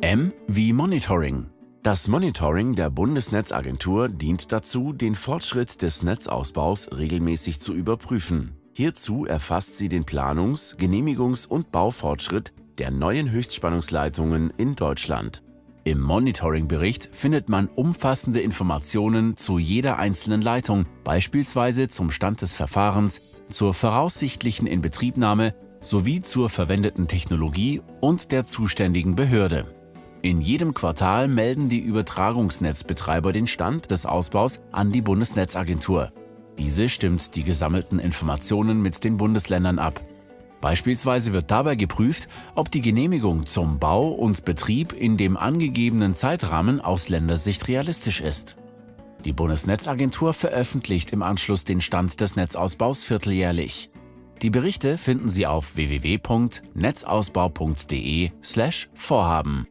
M wie Monitoring. Das Monitoring der Bundesnetzagentur dient dazu, den Fortschritt des Netzausbaus regelmäßig zu überprüfen. Hierzu erfasst sie den Planungs-, Genehmigungs- und Baufortschritt der neuen Höchstspannungsleitungen in Deutschland. Im Monitoring-Bericht findet man umfassende Informationen zu jeder einzelnen Leitung, beispielsweise zum Stand des Verfahrens, zur voraussichtlichen Inbetriebnahme sowie zur verwendeten Technologie und der zuständigen Behörde. In jedem Quartal melden die Übertragungsnetzbetreiber den Stand des Ausbaus an die Bundesnetzagentur. Diese stimmt die gesammelten Informationen mit den Bundesländern ab. Beispielsweise wird dabei geprüft, ob die Genehmigung zum Bau und Betrieb in dem angegebenen Zeitrahmen aus Ländersicht realistisch ist. Die Bundesnetzagentur veröffentlicht im Anschluss den Stand des Netzausbaus vierteljährlich. Die Berichte finden Sie auf www.netzausbau.de/vorhaben.